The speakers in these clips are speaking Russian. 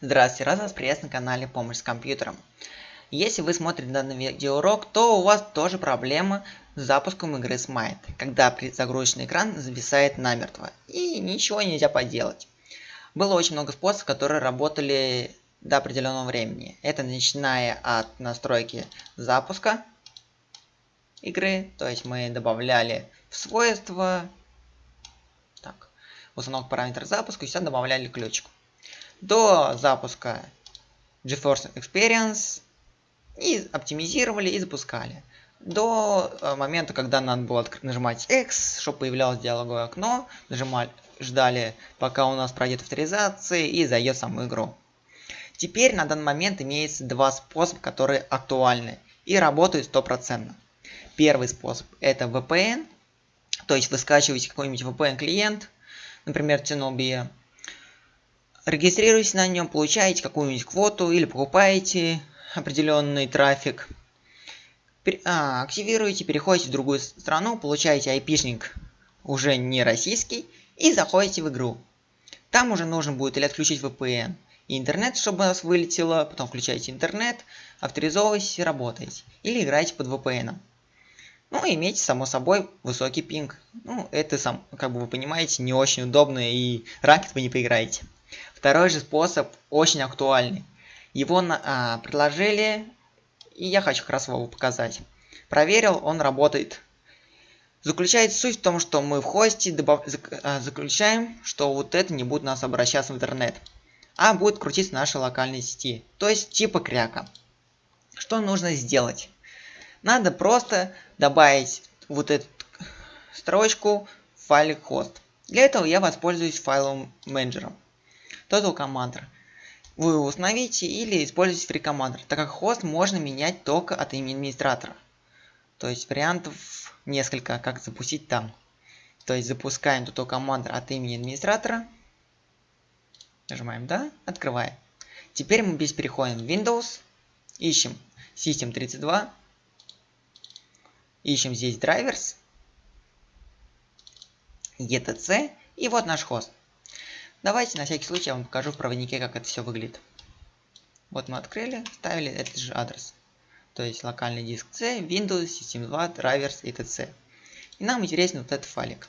Здравствуйте, рад вас приветствовать на канале Помощь с компьютером. Если вы смотрите данный видеоурок, то у вас тоже проблема с запуском игры Smite, когда загрузочный экран зависает намертво, и ничего нельзя поделать. Было очень много способов, которые работали до определенного времени. Это начиная от настройки запуска игры, то есть мы добавляли в свойства, так, установка параметра запуска, и сюда добавляли ключик до запуска GeForce Experience и оптимизировали и запускали. До э, момента, когда надо было нажимать X, чтобы появлялось диалоговое окно, нажимали, ждали, пока у нас пройдет авторизация и зайдет в саму игру. Теперь на данный момент имеется два способа, которые актуальны и работают стопроцентно. Первый способ это VPN, то есть вы скачиваете какой-нибудь VPN клиент, например, Tenobia, регистрируетесь на нем, получаете какую-нибудь квоту или покупаете определенный трафик. А, активируете, переходите в другую страну, получаете айпишник уже не российский и заходите в игру. Там уже нужно будет или отключить VPN и интернет, чтобы у вас вылетело, потом включаете интернет, авторизовываетесь и работаете. Или играете под VPN. Ну, имейте, само собой, высокий пинг. Ну, это, сам, как бы вы понимаете, не очень удобно и ракет вы не поиграете. Второй же способ очень актуальный. Его на, а, предложили, и я хочу как раз его показать. Проверил, он работает. Заключается суть в том, что мы в хосте добав... А, заключаем, что вот это не будет нас обращаться в интернет, а будет крутиться в нашей локальной сети, то есть типа кряка. Что нужно сделать? Надо просто добавить вот эту строчку в файлик хост. Для этого я воспользуюсь файловым менеджером. Total Commander. Вы его установите или используйте Free Commander, так как хост можно менять только от имени администратора. То есть вариантов несколько, как запустить там. То есть запускаем Total Commander от имени администратора. Нажимаем «Да», открываем. Теперь мы здесь переходим в Windows, ищем System32, ищем здесь Drivers, ETC и вот наш хост. Давайте на всякий случай я вам покажу в проводнике, как это все выглядит. Вот мы открыли, ставили этот же адрес. То есть локальный диск C, Windows, System 2, Drivers и т.ц. И нам интересен вот этот файлик.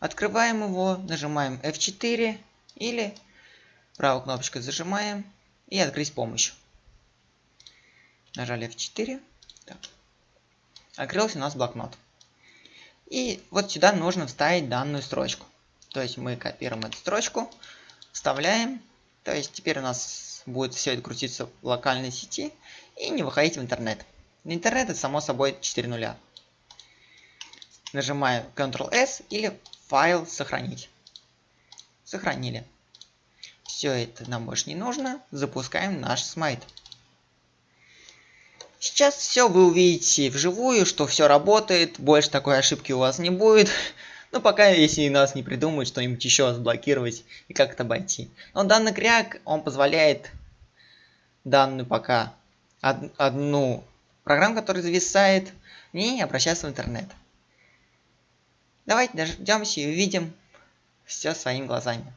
Открываем его, нажимаем F4 или правой кнопочкой зажимаем и открыть с помощью. Нажали F4. Так. Открылся у нас блокнот. И вот сюда нужно вставить данную строчку. То есть мы копируем эту строчку, вставляем. То есть теперь у нас будет все это крутиться в локальной сети и не выходить в интернет. Интернет это само собой 4 нуля. Нажимаем Ctrl-S или файл сохранить. Сохранили. Все это нам больше не нужно. Запускаем наш смайт. Сейчас все вы увидите вживую, что все работает, больше такой ошибки у вас не будет. Ну, пока, если нас не придумают что-нибудь еще заблокировать и как это обойти. Но данный кряк, он позволяет данную пока од одну программу, которая зависает, не обращаться в интернет. Давайте дождемся и увидим все своими глазами.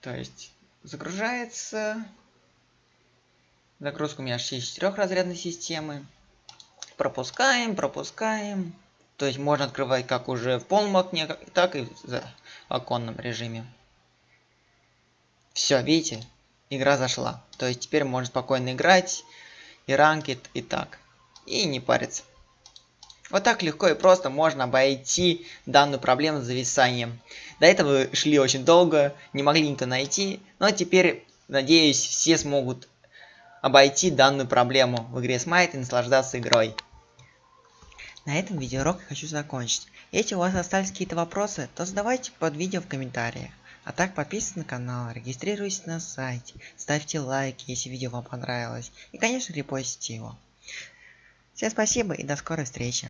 То есть загружается Загрузка у меня аж есть четырехразрядной системы. Пропускаем, пропускаем. То есть можно открывать как уже в полном окне, так и в оконном режиме. Все, видите? Игра зашла. То есть теперь можно спокойно играть и ранкет, и так. И не париться. Вот так легко и просто можно обойти данную проблему с зависанием. До этого шли очень долго, не могли никто найти, но теперь, надеюсь, все смогут обойти данную проблему в игре Smite и наслаждаться игрой. На этом видеоурок я хочу закончить. Если у вас остались какие-то вопросы, то задавайте под видео в комментариях. А так подписывайтесь на канал, регистрируйтесь на сайте, ставьте лайки, если видео вам понравилось. И конечно репостите его. Всем спасибо и до скорой встречи.